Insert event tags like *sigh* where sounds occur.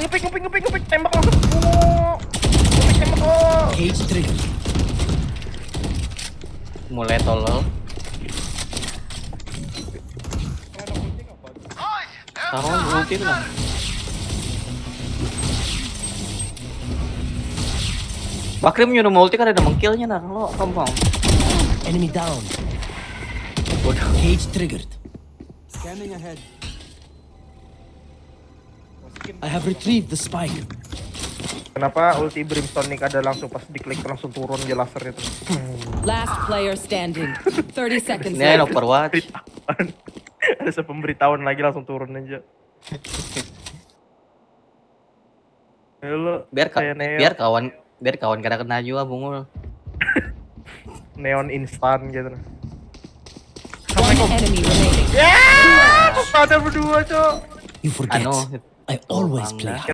ngepik ngepik ngepik ngepik tembak langsung. Oh. Ngepik tembak oh. Mulai tolol. Taruh ulti lah. Bakrim nyuruh multi kan ada mengkillnya nah lo mau Enemy down. udah Cage triggered. Scanning ahead. I have retrieved the spike. Kenapa ulti brimstone Nick ada langsung pas diklik langsung turun dia laser itu. Last player standing. 30 *laughs* seconds ini ada overwatch ada sepemberitahuan lagi langsung turun aja. Ya lo, biar ka- kayak neon, biar kawan biar kawan kada kena juga bungul *laughs* neon instan gitu. One enemy remaining. Ya, ada berdua, Cok. You forget. I, I oh, always play.